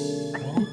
Deus.